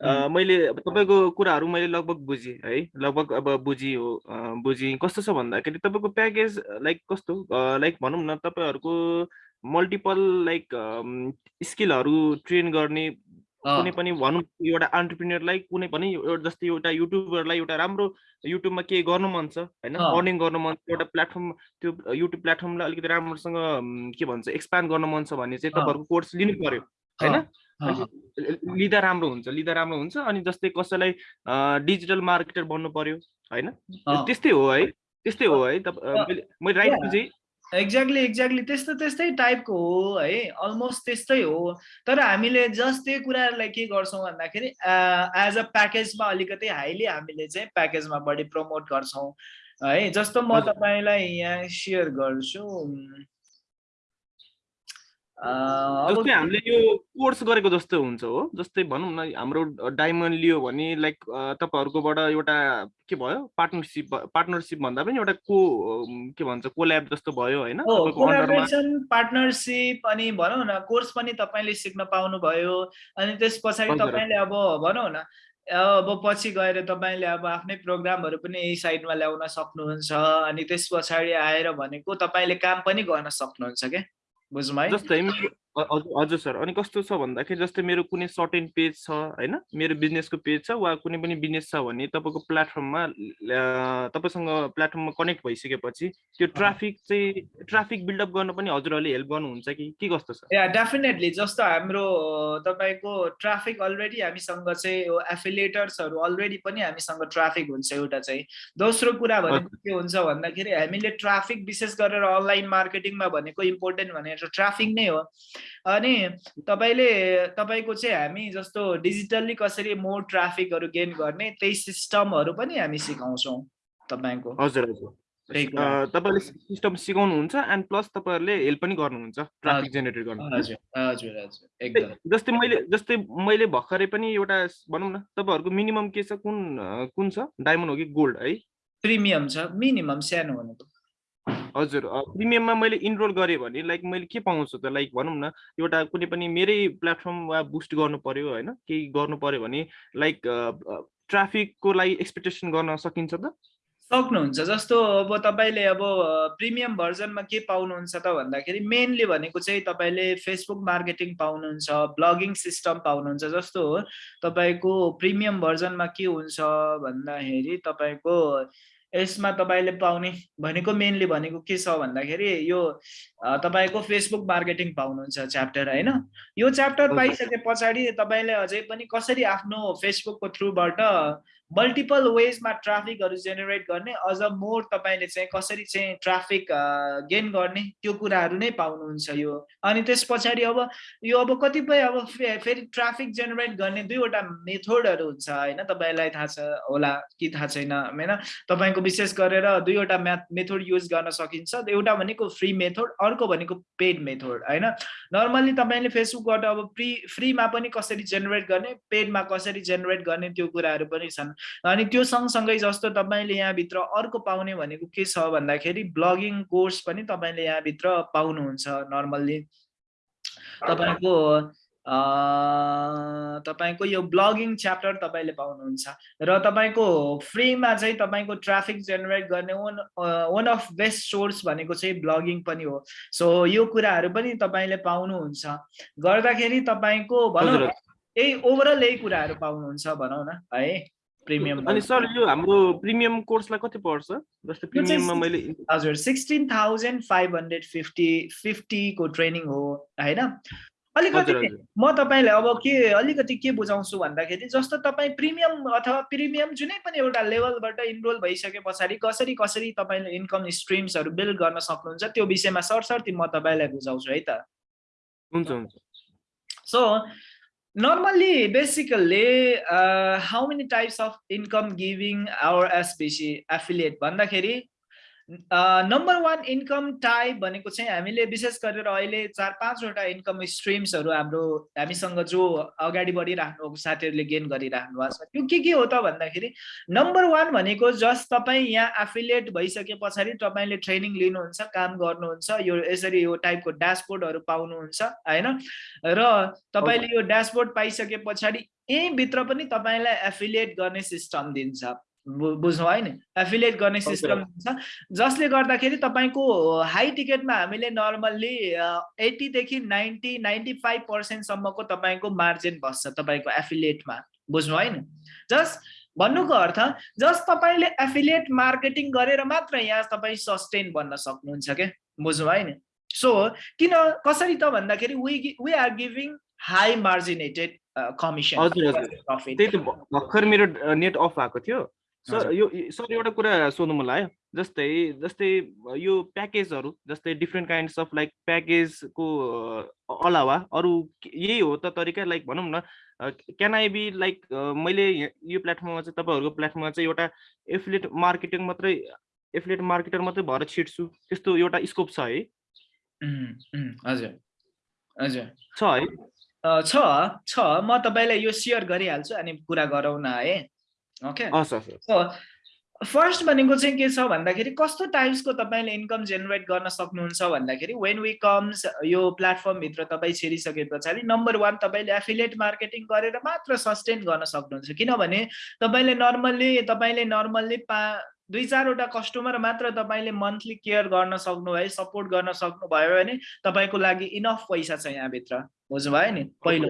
मैले तपाईँको कुराहरू मैले लगभग बुझेँ है। लगभग अब बुझी हो बुझेँ कस्तो छ भन्दाखेरि तपाईँको प्याकेज लाइक कस्तो? लाइक भनौँ न तपाईँहरूको मल्टिपल लाइक स्किलहरू ट्रेन गर्ने कुनै पनि भनौँ एउटा अन्टरप्रिनियरलाई कुनै पनि जस्तै एउटा युट्युबरलाई एउटा राम्रो युट्युबमा केही गर्नु मन छ होइन? अर्निङ गर्नु मन छ एउटा प्लेटफर्म त्यो युट्युब प्लेटफर्मलाई अलिकति राम्रोसँग के भन्छ एक्सपान्ड गर्नु मन छ भने चाहिँ तपाईँहरूको कोर्स लिनु पर्यो होइन? लिँदा राम्रो हुन्छ लिँदा राम्रो हुन्छ अनि जस्तै कसैलाई डिजिटल मार्केटर बन्नु पर्यो होइन? त्यस्तै हो है त्यस्तै हो है मैले राइट बुझेँ। एक्ज्याक्टली एक्ज्याक्टली त्यस्तो त्यस्तै टाइपको हो है अलमोस्ट त्यस्तै हो। तर हामीले जस्ट त्यो कुराहरूलाई के गर्छौँ भन्दाखेरि एज अ प्याकेजमा अलिकति हाइली हामीले चाहिँ प्याकेजमा बढी प्रमोट गर्छौँ। है जस्तो म तपाईँलाई यहाँ सेयर गर्छु जस्तै हामीले यो कोर्स गरेको जस्तो हुन्छ हो। जस्तै भनौँ न हाम्रो डायमन्ड लियो भने लाइक तपाईँहरूकोबाट एउटा के भयो? पार्टनरसिप पार्टनरसिप भन्दा पनि एउटा को के भन्छ कोल्याब जस्तो भयो होइन। पार्टनरसिप अनि भनौँ न कोर्स पनि तपाईँले सिक्न पाउनुभयो अनि त्यस पछाडि तपाईँले अब भनौँ न अब पछि गएर तपाईँले अब आफ्नै प्रोग्रामहरू पनि यही साइडमा ल्याउन सक्नुहुन्छ। अनि त्यस पछाडि आएर भनेको तपाईँले काम पनि गर्न सक्नुहुन्छ क्या? बुझ्नु है जस्तै हजुर सर अनि कस्तो छ भन्दाखेरि जस्तै मेरो कुनै सर्टेन पेज छ होइन? मेरो बिजनेसको पेज छ वा कुनै पनि बिजनेस छ भने तपाईँको प्लेटफर्ममा तपाईँसँग प्लेटफर्ममा कनेक्ट भइसकेपछि त्यो ट्राफिक चाहिँ ट्राफिक बिल्डअप गर्न पनि हजुरहरूले हेल्प गर्नुहुन्छ कि? के कस्तो छ? या डेफिनेटली जस्तो हाम्रो तपाईँको ट्राफिक अलरेडी हामीसँग चाहिँ एफिलिएटर्सहरू अलरेडी पनि हामीसँग ट्राफिक हुन्छ एउटा चाहिँ। दोस्रो कुरा भनेको के हुन्छ भन्दाखेरि हामीले ट्राफिक विशेष गरेर अनलाइन मार्केटिङमा भनेको इम्पोर्टेन्ट भनेर ट्राफिक नै हो। अनि तपाईँले तपाईँको चाहिँ हामी जस्तो डिजिटल्ली कसरी मोर ट्राफिकहरू गेन गर्ने त्यही सिस्टमहरू पनि हामी सिकाउँछौँ तपाईँको। हजुर हजुर। तपाईँले सिस्टम सिकाउनुहुन्छ एन्ड प्लस तपाईँहरूले हेल्प पनि गर्नुहुन्छ ट्राफिक जेनेरेट गर्नु। हजुर हजुर एकदम। जस्तै मैले जस्तै मैले भर्खरै पनि एउटा भनौँ न तपाईँहरूको मिनिमम के छ कुन कुन छ? डायमन्ड हो कि गोल्ड है? प्रिमियम छ मिनिमम सानो भनेको हजुर प्रिमियममा मैले इनरोल गरेँ भने लाइक मैले के पाउँछु त? लाइक भनौँ न एउटा कुनै पनि मेरै प्लेटफर्म वा बुस्ट गर्नु पर्यो होइन केही गर्नु पर्यो भने लाइक ट्राफिकको लागि एक्सपेक्टेसन गर्न सकिन्छ त? सक्नुहुन्छ। जस्तो अब तपाईँले अब प्रिमियम भर्जनमा के पाउनुहुन्छ त भन्दाखेरि मेनली भनेको चाहिँ तपाईँले फेसबुक मार्केटिङ पाउनुहुन्छ ब्लगिङ सिस्टम पाउनुहुन्छ जस्तो तपाईँको प्रिमियम भर्जनमा के हुन्छ भन्दाखेरि तपाईँको यसमा तपाईँले पाउने भनेको मेनली भनेको के छ भन्दाखेरि यो तपाईँको फेसबुक मार्केटिङ पाउनुहुन्छ च्याप्टर होइन? यो च्याप्टर पाइसके पछाडि तपाईँले अझै पनि कसरी आफ्नो फेसबुकको थ्रुबाट मल्टिपल वेजमा ट्राफिकहरू जेनेरेट गर्ने अझ मोर तपाईँले चाहिँ कसरी चाहिँ ट्राफिक गेन गर्ने त्यो कुराहरू नै पाउनुहुन्छ यो। अनि त्यस पछाडि अब यो अब कतिपय अब फेरि ट्राफिक जेनेरेट गर्ने दुईवटा मेथोडहरू हुन्छ होइन? तपाईँलाई थाहा छ होला कि थाहा छैन होइन? तपाईँको विशेष गरेर दुईवटा म्याथ मेथोड युज गर्न सकिन्छ। एउटा भनेको फ्री मेथोड अर्को भनेको पेड मेथोड होइन? नर्मल्ली तपाईँले फेसबुकबाट अब फ्री फ्रीमा पनि कसरी जेनेरेट गर्ने पेडमा कसरी जेनेरेट गर्ने त्यो कुराहरू पनि छन्। अनि त्यो सँगसँगै जस्तो तपाईँले यहाँभित्र अर्को पाउने भनेको के छ भन्दाखेरि ब्लगिङ कोर्स पनि तपाईँले यहाँभित्र पाउनुहुन्छ नर्मल्ली तपाईँको तपाईँको यो ब्लगिङ च्याप्टर तपाईँले पाउनुहुन्छ र तपाईँको फ्रीमा चाहिँ तपाईँको ट्राफिक जेनेरेट गर्ने one one of best source भनेको चाहिँ ब्लगिङ पनि हो। सो यो कुराहरू पनि तपाईँले पाउनुहुन्छ। गर्दाखेरि तपाईँको भनौँ यही ओभरअल यही कुराहरू पाउनुहुन्छ भनौँ न है। प्रिमियम अनि सर यो हाम्रो प्रिमियम कोर्सलाई कति पर्छ? जस्तै प्रिमियममा मैले हजुर sixteen thousand five hundred fifty फिफ्टीको training हो होइन? अलिकति म तपाईँलाई अब के अलिकति के बुझाउँछु भन्दाखेरि जस्तो तपाईँ प्रिमियम अथवा प्रिमियम जुनै पनि एउटा लेभलबाट इनरोल भइसके पछाडि कसरी कसरी तपाईँले इन्कम स्ट्रिम्सहरू बिल्ड गर्न सक्नुहुन्छ त्यो विषयमा सरसर्ती म तपाईँलाई बुझाउँछु है त? हुन्छ हुन्छ। So normally basically uh, how many types of income giving our SBC affiliate भन्दाखेरि नम्बर वान इन्कम टाइप भनेको चाहिँ हामीले विशेष गरेर अहिले चार पाँचवटा इन्कम स्ट्रिम्सहरू हाम्रो हामीसँग जो अगाडि बढिराख्नु भएको साथीहरूले गेन गरिराख्नु भएको छ। त्यो के के हो त भन्दाखेरि नम्बर वान भनेको जस्ट तपाईँ यहाँ एफिलिएट भइसके पछाडि तपाईँले ट्रेनिङ लिनुहुन्छ काम गर्नुहुन्छ यो यसरी यो टाइपको ड्यासबोर्डहरू पाउनुहुन्छ होइन? र तपाईँले यो ड्यासबोर्ड पाइसके पछाडि यहीँभित्र पनि तपाईँलाई एफिलिएट गर्ने सिस्टम दिन्छ। बुझ्नु होइन एफिलिएट गर्ने सिस्टम छ जसले गर्दाखेरि तपाईँको हाई टिकटमा हामीले नर्मल्ली एट्टीदेखि नाइन्टी नाइन्टी फाइभ पर्सेन्टसम्मको तपाईँको मार्जिन बस्छ तपाईँको एफिलिएटमा बुझ्नु होइन जस्ट भन्नुको अर्थ जस्ट तपाईँले एफिलिएट मार्केटिङ गरेर मात्र यहाँ तपाईँ सस्टेन बन्न सक्नुहुन्छ क्या बुझ्नु होइन सो किन कसरी त भन्दाखेरि we we are giving high marginated commission त्यही त भर्खर मेरो नेट अफ भएको थियो। सर यो सर एउटा कुरा सोध्नु मन लाग्यो जस्तै जस्तै यो प्याकेजहरू जस्तै डिफ्रेन्ट काइन्ड्स अफ लाइक प्याकेजको अलावा अरू यही हो त तरिका लाइक भनौँ न क्यान आई बी लाइक मैले यो प्लेटफर्ममा चाहिँ तपाईँहरूको प्लेटफर्ममा चाहिँ एउटा एफिलेट मार्केटिङ मात्रै एफिलेट मार्केटर मात्रै भएर छिट्छु त्यस्तो एउटा स्कोप छ है? हजुर हजुर। छ है? छ छ म तपाईँलाई यो सेयर गरिहाल्छु अनि कुरा गरौँ न है। ओके फर्स्ट भनेको चाहिँ के छ भन्दाखेरि कस्तो टाइप्सको तपाईँले इन्कम जेनेरेट गर्न सक्नुहुन्छ भन्दाखेरि वेन वी कम्स यो प्लेटफर्मभित्र तपाईँ छिरिसके पछाडि नम्बर वान तपाईँले एफिलिएट मार्केटिङ गरेर मात्र सस्टेन गर्न सक्नुहुन्छ। किनभने तपाईँले नर्मल्ली तपाईँले नर्मल्ली पा दुई चारवटा कस्टमर मात्र तपाईँले मन्थली केयर गर्न सक्नुभयो सपोर्ट गर्न सक्नुभयो भने तपाईँको लागि इनफ पैसा छ यहाँभित्र। बुझ्नुभयो नि पहिलो।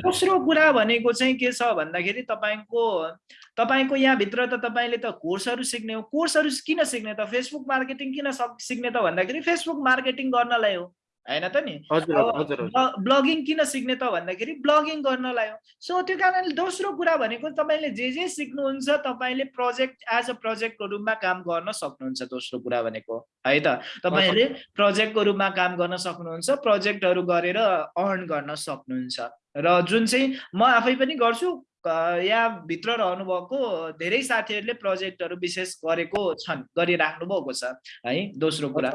दोस्रो कुरा भनेको चाहिँ के छ भन्दाखेरि तपाईँको तपाईँको यहाँभित्र त तपाईँले त कोर्सहरू सिक्ने हो। कोर्सहरू किन सिक्ने त? फेसबुक मार्केटिङ किन सिक्ने त भन्दाखेरि फेसबुक मार्केटिङ गर्नलाई हो। होइन त नि? ब्लगिङ किन सिक्ने त भन्दाखेरि ब्लगिङ गर्नलाई हो। सो त्यो कारणले दोस्रो कुरा भनेको तपाईँले जे जे सिक्नुहुन्छ तपाईँले प्रोजेक्ट एज अ प्रोजेक्टको रूपमा काम गर्न सक्नुहुन्छ दोस्रो कुरा भनेको है त? तपाईँले प्रोजेक्टको रूपमा काम गर्न सक्नुहुन्छ प्रोजेक्टहरू गरेर अर्न गर्न सक्नुहुन्छ। र जुन चाहिँ म आफै पनि गर्छु यहाँभित्र रहनुभएको धेरै साथीहरूले प्रोजेक्टहरू विशेष गरेको छन् गरिराख्नु भएको छ है? दोस्रो कुरा।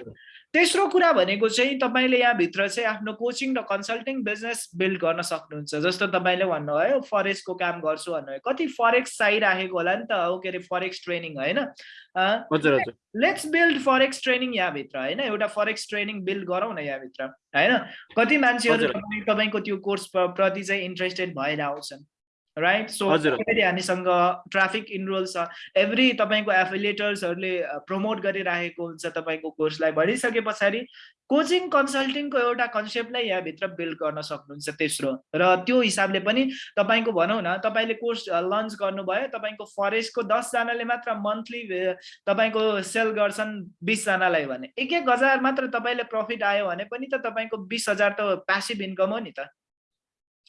तेस्रो कुरा भनेको चाहिँ तपाईँले यहाँभित्र चाहिँ आफ्नो कोचिङ र कन्सल्टिङ बिजनेस बिल्ड गर्न सक्नुहुन्छ। जस्तो तपाईँले भन्नुभयो फरेक्सको काम गर्छु भन्नुभयो। कति फरेक्स चाहिरहेको होला नि त हो के अरे फरेक्स ट्रेनिङ होइन? लेट्स बिल्ड फरेक्स ट्रेनिङ यहाँभित्र होइन? एउटा फरेक्स ट्रेनिङ बिल्ड गरौँ न यहाँभित्र होइन? कति मान्छेहरू तपाईँको त्यो कोर्स प्रति चाहिँ इन्ट्रेस्टेड भएर आउँछन्। राइट सो फेरि हामीसँग ट्राफिक इनरोल छ। एभ्री तपाईँको एफिलिएटर्सहरूले प्रमोट गरिराखेको हुन्छ तपाईँको कोर्सलाई भनिसके पछाडि कोचिङ कन्सल्टिङको एउटा कन्सेप्टलाई यहाँभित्र बिल्ड गर्न सक्नुहुन्छ तेस्रो। र त्यो हिसाबले पनि तपाईँको भनौँ न तपाईँले कोर्स लन्च गर्नुभयो तपाईँको फरेस्टको दसजनाले मात्र मन्थली तपाईँको सेल गर्छन् बिसजनालाई भने। एक एक हजार मात्र तपाईँले प्रफिट आयो भने पनि त तपाईँको बिस हजार त प्यासिभ इन्कम हो नि त।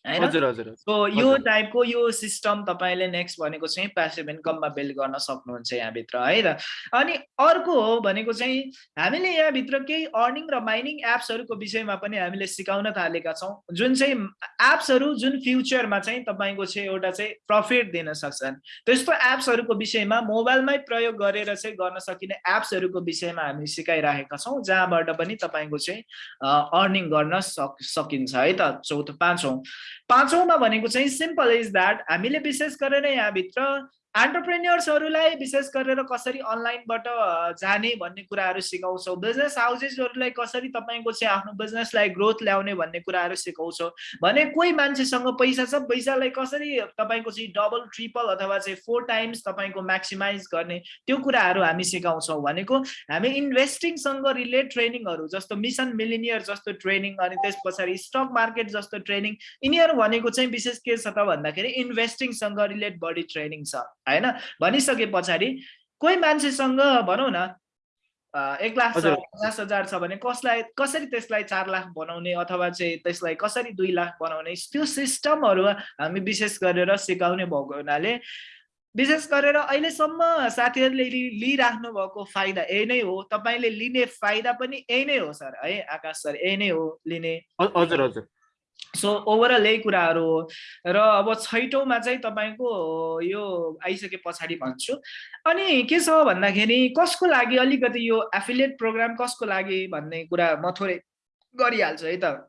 होइन सो यो टाइपको यो सिस्टम तपाईँले नेक्स्ट भनेको चाहिँ प्यासिभ इन्कममा बिल्ड गर्न सक्नुहुन्छ यहाँभित्र है त? अनि अर्को हो भनेको चाहिँ हामीले यहाँभित्र केही अर्निङ र माइनिङ एप्सहरूको विषयमा पनि हामीले सिकाउन थालेका छौँ। जुन चाहिँ एप्सहरू जुन फ्युचरमा चाहिँ तपाईँको चाहिँ एउटा चाहिँ प्रफिट दिन सक्छन्। त्यस्तो एप्सहरूको विषयमा मोबाइलमै प्रयोग गरेर चाहिँ गर्न सकिने एप्सहरूको विषयमा हामी सिकाइरहेका छौँ जहाँबाट पनि तपाईँको चाहिँ अर्निङ गर्न सक सकिन्छ है त? चौथो पाँचौँ। पाँचौँमा भनेको चाहिँ सिम्पल इज द्याट हामीले विशेष गरेर यहाँभित्र एन्टरप्रेन्यर्सहरूलाई विशेष गरेर कसरी अनलाइनबाट जाने भन्ने कुराहरू सिकाउँछौँ। बिजनेस हाउसेसहरूलाई कसरी तपाईँको चाहिँ आफ्नो बिजनेसलाई ग्रोथ ल्याउने भन्ने कुराहरू सिकाउँछौँ। भने कोही मान्छेसँग पैसा छ पैसालाई कसरी तपाईँको चाहिँ डबल ट्रिपल अथवा चाहिँ फोर टाइम्स तपाईँको म्याक्सिमाइज गर्ने त्यो कुराहरू हामी सिकाउँछौँ। भनेको हामी इन्भेस्टिङसँग रिलेट ट्रेनिङहरू जस्तो मिसन मिलिनियर जस्तो ट्रेनिङ अनि त्यस पछाडि स्टक मार्केट जस्तो ट्रेनिङ यिनीहरू भनेको चाहिँ विशेष के छ त भन्दाखेरि इन्भेस्टिङसँग रिलेट बढी ट्रेनिङ छ। होइन? भनिसके पछाडि कोही मान्छेसँग भनौँ न एक लाख छ पचास हजार छ भने कसलाई कसरी त्यसलाई चार लाख बनाउने अथवा चाहिँ त्यसलाई कसरी दुई लाख बनाउने त्यो सिस्टमहरू हामी विशेष गरेर सिकाउने भएको हुनाले विशेष गरेर अहिलेसम्म साथीहरूले लिइराख्नु भएको फाइदा यही नै हो। तपाईँले लिने फाइदा पनि यही नै हो सर। है आकाश सर यही नै हो लिने। हजुर हजुर। सो ओभरअल यही कुराहरू हो र अब छैटौँमा चाहिँ तपाईँको यो आइसके पछाडि भन्छु। अनि के छ भन्दाखेरि कसको लागि अलिकति यो एफिलिएट प्रोग्राम कसको लागि भन्ने कुरा म थोरै गरिहाल्छु है त।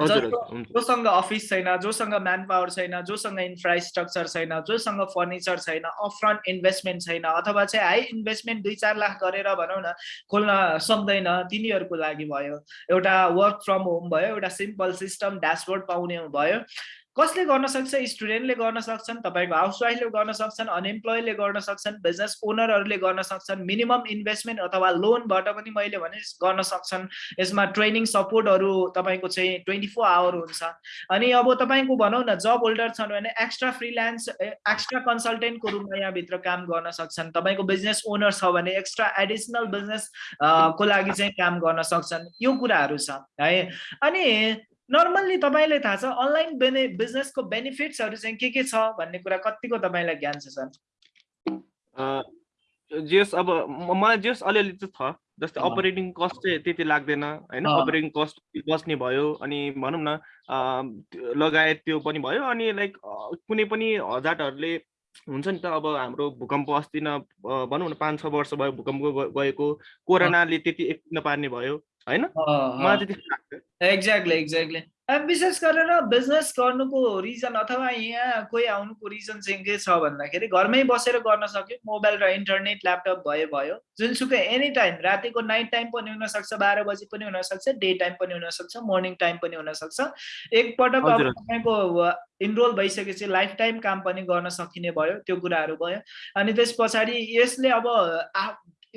जोसँग अफिस छैन जोसँग म्यान पावर छैन जोसँग इन्फ्रास्ट्रक्चर छैन जोसँग फर्निचर छैन अफरन्ट इन्भेस्टमेन्ट छैन अथवा चाहिँ हाई इन्भेस्टमेन्ट दुई चार लाख गरेर भनौँ न खोल्न सक्दैन तिनीहरूको लागि भयो। एउटा वर्क फ्रम होम भयो एउटा सिम्पल सिस्टम ड्यासबोर्ड पाउने भयो। कसले गर्न सक्छ? स्टुडेन्टले गर्न सक्छन् तपाईँको हाउसवाइफले गर्न सक्छन् अनइम्प्लोयले गर्न सक्छन् बिजनेस ओनरहरूले गर्न सक्छन् मिनिमम इन्भेस्टमेन्ट अथवा लोनबाट पनि मैले भने गर्न सक्छन्। यसमा ट्रेनिङ सपोर्टहरू तपाईँको चाहिँ ट्वेन्टी फोर आवर हुन्छ। अनि अब तपाईँको भनौँ न जब होल्डर छन् भने एक्स्ट्रा फ्रिल्यान्स एक्स्ट्रा कन्सल्टेन्टको रूपमा यहाँभित्र काम गर्न सक्छन्। तपाईँको बिजनेस ओनर छ भने एक्स्ट्रा एडिसनल बिजनेस को लागि चाहिँ काम गर्न सक्छन्? यो कुराहरू छ है। अनि नर्मल्ली तपाईँलाई थाहा छ अनलाइन बेने बिजनेसको बेनिफिट्सहरू चाहिँ के के छ भन्ने कुरा कतिको तपाईँलाई ज्ञान छ सर? जेस अब मलाई जेस अलिअलि चाहिँ छ जस्तै अपरेटिङ कस्ट चाहिँ त्यति लाग्दैन होइन? अपरेटिङ कस्ट बस्ने भयो अनि भनौँ न लगायत त्यो पनि भयो अनि लाइक कुनै पनि हजारहरूले हुन्छ नि त अब हाम्रो भूकम्प अस्ति न भनौँ न पाँच छ वर्ष भयो भूकम्प गएको कोरोनाले त्यति एक नपार्ने भयो होइन? मलाई त्यति लाग्छ एक्ज्याक्टली एक्ज्याक्टली विशेष गरेर बिजनेस गर्नुको रिजन अथवा यहाँ कोही आउनुको रिजन चाहिँ के छ भन्दाखेरि घरमै बसेर गर्न सक्यो मोबाइल र इन्टरनेट ल्यापटप भयो भयो। जुनसुकै एनी टाइम रातिको नाइट टाइम पनि हुनसक्छ बाह्र बजी पनि हुनसक्छ डे टाइम पनि हुनसक्छ मर्निङ टाइम पनि हुनसक्छ। एकपटक अब तपाईँको इनरोल भइसकेपछि लाइफ टाइम काम पनि गर्न सकिने भयो त्यो कुराहरू भयो। अनि त्यस पछाडि यसले अब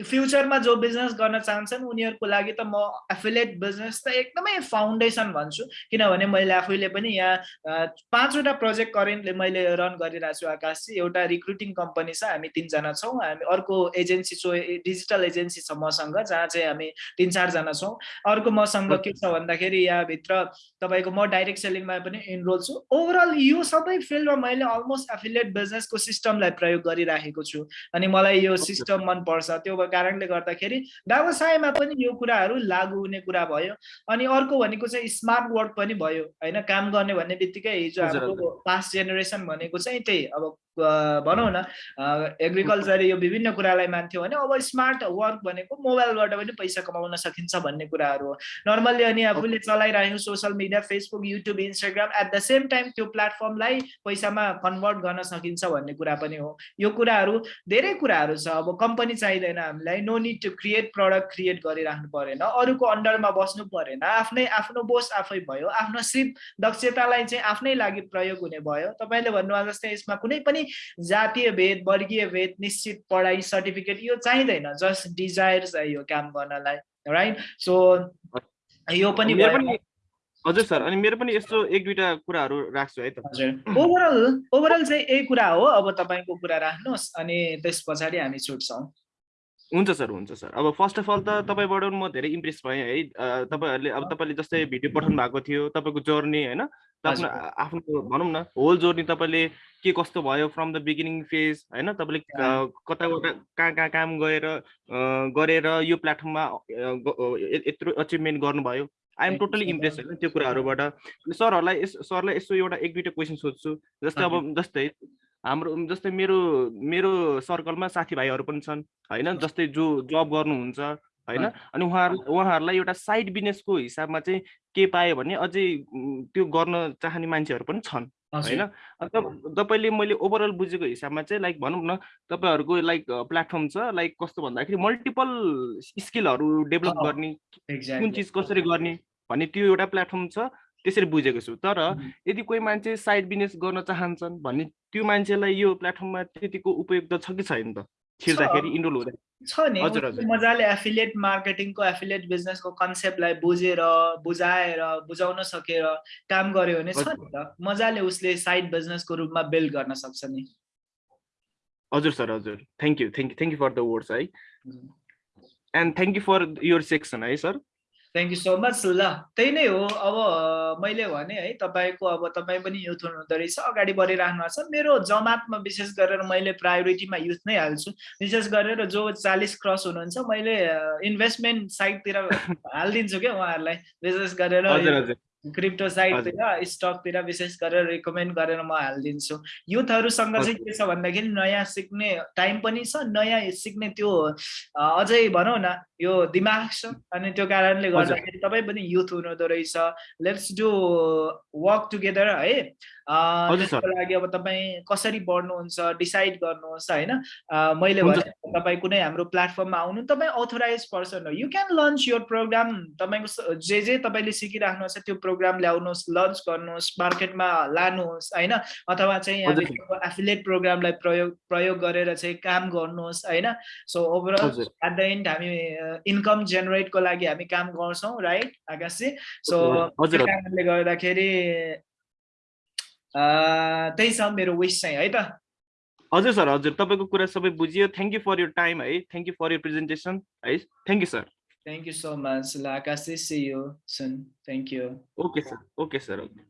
फ्युचरमा जो बिजनेस गर्न चाहन्छन् उनीहरूको लागि त म एफिलेट बिजनेस त एकदमै फाउन्डेसन भन्छु। किनभने मैले आफैले पनि यहाँ पाँचवटा प्रोजेक्ट करेन्टले मैले रन गरिरहेको छु आकाशजी। एउटा रिक्रुटिङ कम्पनी छ हामी तिनजना छौँ। हामी अर्को एजेन्सी छौँ डिजिटल एजेन्सी छ मसँग जहाँ चाहिँ हामी तिन चारजना छौँ। अर्को मसँग के छ भन्दाखेरि यहाँभित्र तपाईँको म डाइरेक्ट सेलिङमा पनि इनरोल छु। ओभरअल यो सबै फिल्डमा मैले अलमोस्ट एफिलेट बिजनेसको सिस्टमलाई प्रयोग गरिराखेको छु। अनि मलाई यो सिस्टम मनपर्छ। त्यो कारणले गर्दाखेरि व्यवसायमा पनि यो कुराहरू लागु हुने कुरा भयो। अनि अर्को भनेको चाहिँ स्मार्ट वर्क पनि भयो होइन? काम गर्ने भन्ने बित्तिकै हिजो हाम्रो पास्ट जेनेरेसन भनेको चाहिँ त्यही। अब भनौँ न एग्रिकल्चर यो विभिन्न कुरालाई मान्थ्यो भने अब स्मार्ट वर्क भनेको मोबाइलबाट पनि पैसा कमाउन सकिन्छ भन्ने कुराहरू हो। नर्मल्ली अनि आफूले चलाइरहेको social media Facebook YouTube Instagram at the same time त्यो प्लेटफर्मलाई पैसामा कन्भर्ट गर्न सकिन्छ भन्ने कुरा पनि हो। यो कुराहरू धेरै कुराहरू छ। अब कम्पनी चाहिँदैन हामीलाई no need to create product create गरिराख्नु परेन। अरूको अन्डरमा बस्नु परेन। आफ्नै आफ्नो बोस आफै भयो। आफ्नो सिप दक्षतालाई चाहिँ आफ्नै लागि प्रयोग हुने भयो। तपाईँले भन्नुभयो जस्तै यसमा कुनै पनि जातीय भेद वर्गीय भेद निश्चित पढाइ सर्टिफिकेट यो चाहिँदैन। जस्ट डिजायर चाहियो काम गर्नलाई। राइट सो यो पनि हजुर सर अनि मेरो पनि यस्तो एक दुईवटा कुराहरू राख्छु है त। हजुर। ओभरअल ओभरअल चाहिँ यही कुरा हो। अब तपाईँको कुरा राख्नुहोस् अनि त्यस पछाडि हामी छुट्छौँ। हुन्छ सर हुन्छ सर। अब फर्स्ट अफ अल त तपाईँबाट म धेरै इम्प्रेस भएँ है। तपाईँहरूले अब तपाईँले जस्तै भिडियो पठाउनु भएको थियो तपाईँको जर्नी होइन आफ्नो आफ्नो भनौँ न होल जर्नी तपाईँले के कस्तो भयो फ्रम द बिगिनिङ फेज होइन तपाईँले कता कता कहाँ कहाँ काम गएर गरेर यो प्लेटफर्ममा यत्रो अचिभमेन्ट गर्नुभयो। आइएम टोटली इम्प्रेस होइन त्यो कुराहरूबाट। सरहरूलाई सरलाई यसो एउटा एक दुईवटा क्वेसन सोध्छु। जस्तै अब जस्तै हाम्रो जस्तै मेरो मेरो सर्कलमा साथीभाइहरू पनि छन् होइन? जस्तै जो जब गर्नुहुन्छ होइन? अनि उहाँहरू उहाँहरूलाई एउटा साइड बिजनेसको हिसाबमा चाहिँ के पायो भने अझै त्यो गर्न चाहने मान्छेहरू पनि छन् होइन? तपाईँले मैले ओभरअल बुझेको हिसाबमा चाहिँ लाइक भनौँ न तपाईँहरूको लाइक प्लेटफर्म छ लाइक कस्तो भन्दाखेरि मल्टिपल स्किलहरू डेभलप गर्ने कुन चिज कसरी गर्ने भन्ने त्यो एउटा प्लेटफर्म छ। त्यसरी बुझेको छु। तर यदि कोही मान्छे साइड बिजनेस गर्न चाहन्छन् भने त्यो मान्छेलाई यो प्लेटफर्ममा त्यतिको उपयुक्त छ कि छैन त? छिर्दाखेरि इनरोल हुँदा छ नि। मजाले एफिलिएट मार्केटिङको एफिलिएट बिजनेसको कन्सेप्टलाई बुझेर बुझाएर बुझाउन सकेर काम गर्यो भने छ नि त। मजाले उसले साइड बिजनेसको रूपमा बिल्ड गर्न सक्छ नि। हजुर सर हजुर। Thank you. Thank you. Thank you for the words है। And thank you for your section है sir. Thank you so much ल त्यही नै हो। अब मैले भने है तपाईँको अब तपाईँ पनि युथ हुनुहुँदो रहेछ अगाडि बढिराख्नु भएको छ। मेरो जमातमा विशेष गरेर मैले प्रायोरिटीमा युथ नै हाल्छु। विशेष गरेर जो चालिस क्रस हुनुहुन्छ मैले इन्भेस्टमेन्ट साइडतिर हालिदिन्छु क्या उहाँहरूलाई। विशेष गरेर क्रिप्टो साइटतिर स्टकतिर विशेष गरेर रिकमेन्ड गरेर म हालिदिन्छु। युथहरूसँग चाहिँ के छ भन्दाखेरि नयाँ सिक्ने टाइम पनि छ नयाँ सिक्ने त्यो अझै भनौँ न यो दिमाग छ। अनि त्यो कारणले गर्दाखेरि तपाईँ पनि युथ हुनुहुँदो रहेछ। लेट्स डु वर्क टुगेदर है। त्यसको लागि अब तपाईँ कसरी बढ्नुहुन्छ डिसाइड गर्नुहोस् होइन। मैले भने तपाईँ कुनै हाम्रो प्लेटफर्ममा आउनु तपाईँ अथोराइज पर्सन हो। यु क्यान लन्च यो प्रोग्राम तपाईँको जे जे तपाईँले सिकिराख्नु छ त्यो प्रोग्राम ल्याउनुहोस् लन्च गर्नुहोस् मार्केटमा लानुहोस् होइन? अथवा चाहिँ एफिलेट प्रोग्रामलाई प्रयोग प्रयोग गरेर चाहिँ काम गर्नुहोस् होइन? So overall at the end हामी इन्कम जेनेरेटको लागि हामी काम गर्छौँ राइट आकाशजी? सो कारणले गर्दाखेरि त्यही छ मेरो विस चाहिँ है त? हजुर सर हजुर। तपाईँको कुरा सबै बुझियो। Thank you for your time है। Thank you for your presentation है। Thank you sir Thank you so much. Like, I see you soon. Thank you. Okay, sir. Okay, sir. Okay.